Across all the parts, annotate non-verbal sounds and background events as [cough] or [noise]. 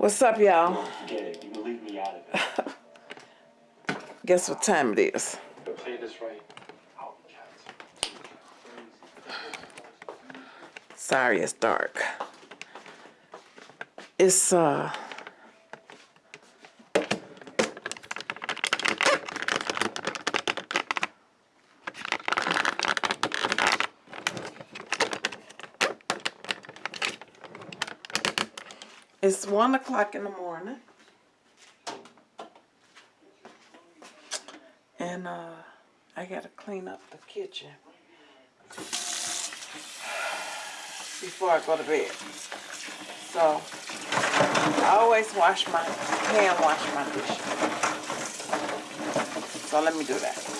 What's up, y'all? Don't forget it. You can leave me out of it. [laughs] Guess what time it is? Play this right. Sorry, it's dark. It's uh. It's one o'clock in the morning. And uh I gotta clean up the kitchen. before I go to bed. So I always wash my hand wash my dishes. So let me do that.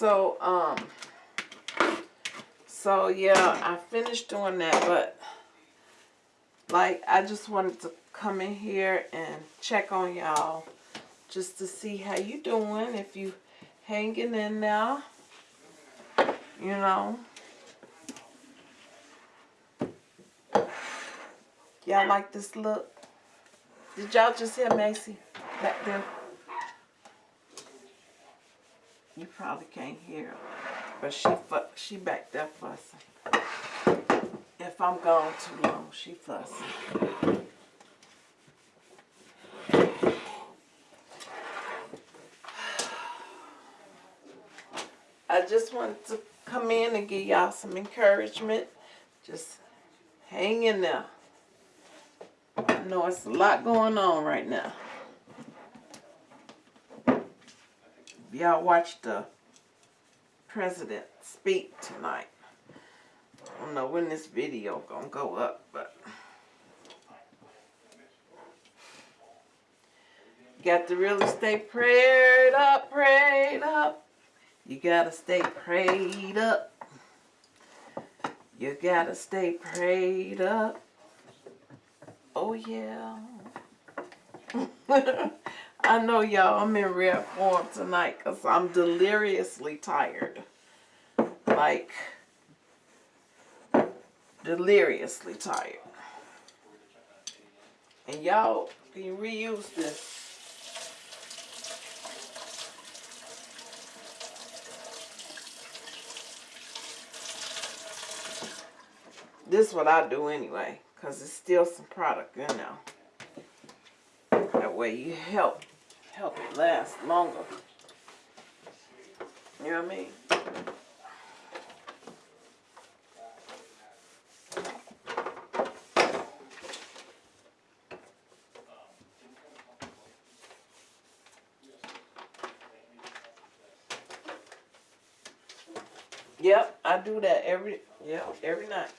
So, um, so yeah, I finished doing that, but like, I just wanted to come in here and check on y'all just to see how you doing, if you hanging in there, you know. Y'all like this look? Did y'all just hear Macy back there? You probably can't hear her, but she she back there fussing. If I'm gone too long, she fussing. I just wanted to come in and give y'all some encouragement. Just hang in there. I know it's a lot going on right now. Y'all watched the president speak tonight. I don't know when this video gonna go up, but got to really stay prayed up, prayed up. You gotta stay prayed up. You gotta stay prayed up. Oh yeah. [laughs] I know y'all, I'm in rare form tonight because I'm deliriously tired. Like, deliriously tired. And y'all can you reuse this. this is what I do anyway, cause it's still some product in there. That way you help help it last longer. You know what I mean? Yep, I do that every yep, every night.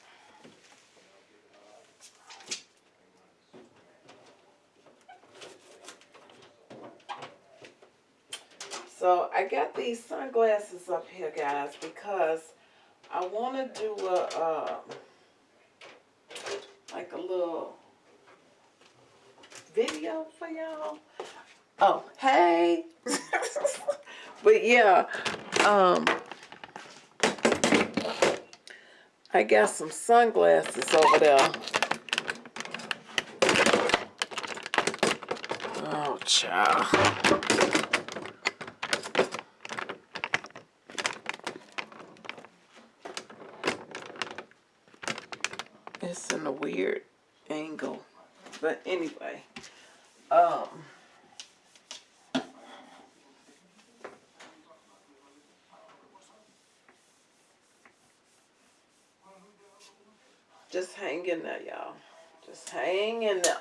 So I got these sunglasses up here, guys, because I want to do a uh, like a little video for y'all. Oh, hey. [laughs] but yeah, um, I got some sunglasses over there. Oh, child. It's in a weird angle. But anyway, um, just hang in there, y'all. Just hang in there.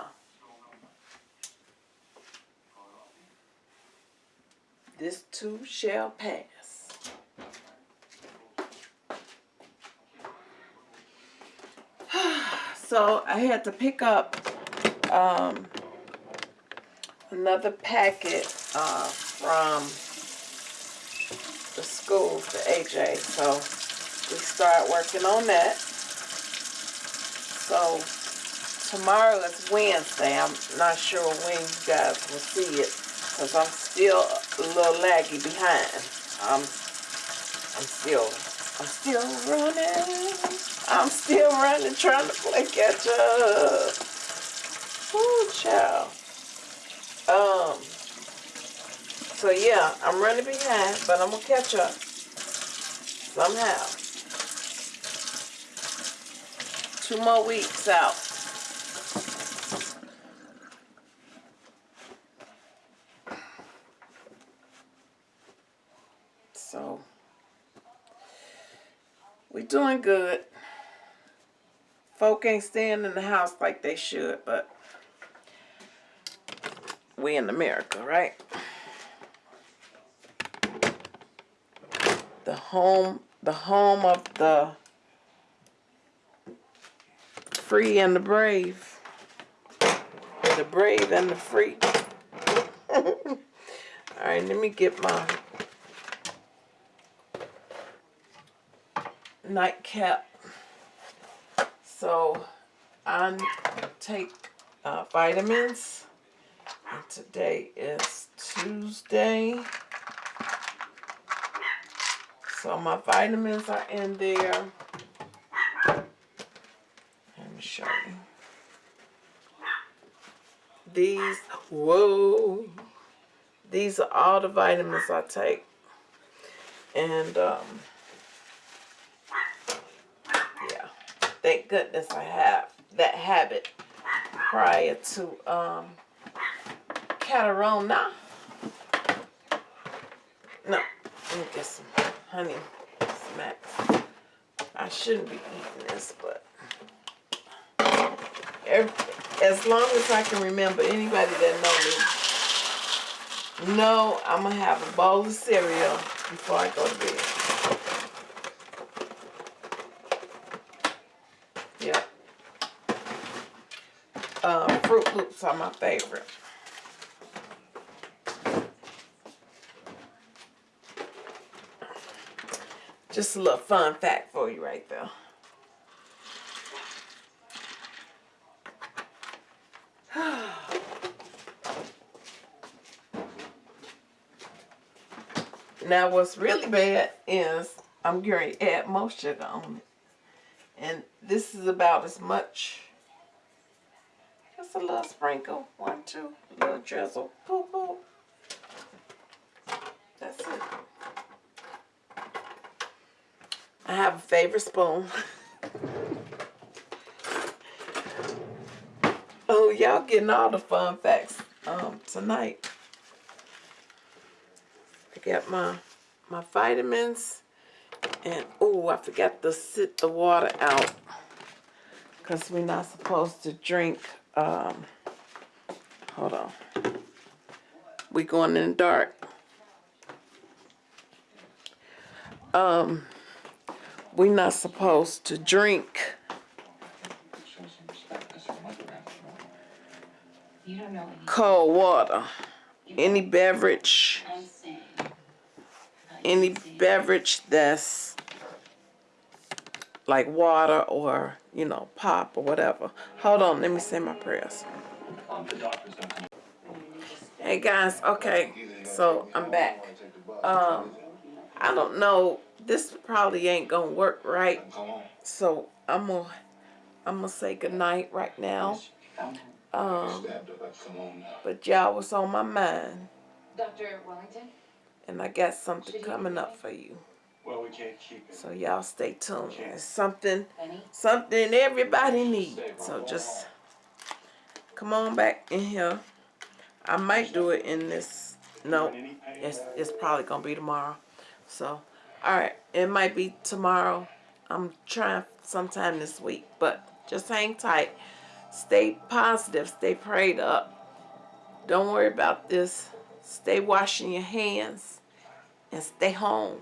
This too shall pass. So I had to pick up um, another packet uh, from the school for AJ. So we start working on that. So tomorrow is Wednesday. I'm not sure when you guys will see it because I'm still a little laggy behind. I'm, I'm still, I'm still running. I'm still running, trying to play catch up. Ooh, child. Um. So yeah, I'm running behind, but I'm gonna catch up somehow. Two more weeks out. So we're doing good. Folk ain't staying in the house like they should, but we in America, right? The home, the home of the free and the brave. The brave and the free. [laughs] All right, let me get my nightcap. So I take uh, vitamins. And today is Tuesday. So my vitamins are in there. Let me show you. These, whoa. These are all the vitamins I take. And, um, yeah. Thank goodness I have that habit prior to, um, Catarona. No, let me get some honey smacks. I shouldn't be eating this, but every, as long as I can remember, anybody that know me, know I'm gonna have a bowl of cereal before I go to bed. Yeah. Uh, Are my favorite. Just a little fun fact for you right there. [sighs] now what's really bad is I'm going to add more sugar on it. And this is about as much, just a little sprinkle, one, two, a little drizzle, boop, boop. That's it. I have a favorite spoon. [laughs] Oh, y'all getting all the fun facts um tonight. I got my my vitamins and oh I forgot to sit the water out because we're not supposed to drink um hold on. We going in the dark. Um we not supposed to drink cold water. Any beverage, any beverage that's like water or, you know, pop or whatever. Hold on, let me say my prayers. Um, the doctors don't come Hey guys, okay, so I'm back. Um, I don't know, this probably ain't gonna work right, so I'm gonna, I'm gonna say goodnight right now. Um, but y'all was on my mind, Dr. Wellington? and I got something coming up for you. Well, we can't keep it. So y'all stay tuned. It's something, Penny? something everybody needs. So just come on back in here. I might do it in this. No, it's it's probably gonna be tomorrow. So, all right, it might be tomorrow. I'm trying sometime this week, but just hang tight. Stay positive. Stay prayed up. Don't worry about this. Stay washing your hands and stay home.